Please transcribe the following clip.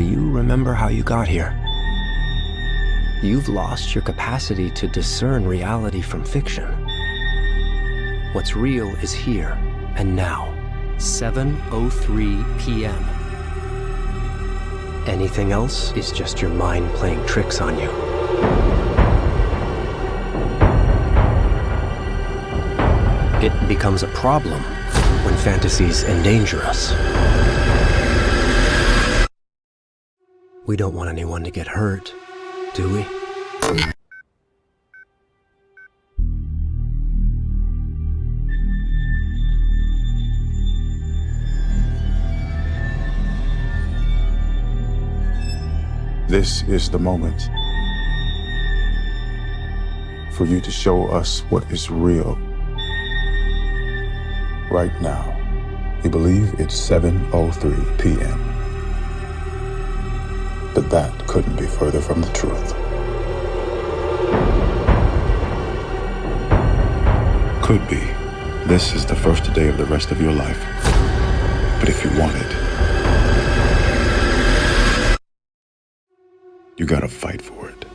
remember how you got here. You've lost your capacity to discern reality from fiction. What's real is here and now. 7.03 p.m. Anything else is just your mind playing tricks on you. It becomes a problem when fantasies endanger us. We don't want anyone to get hurt, do we? This is the moment for you to show us what is real. Right now, we believe it's 7.03 p.m. But that couldn't be further from the truth. Could be. This is the first day of the rest of your life. But if you want it, you gotta fight for it.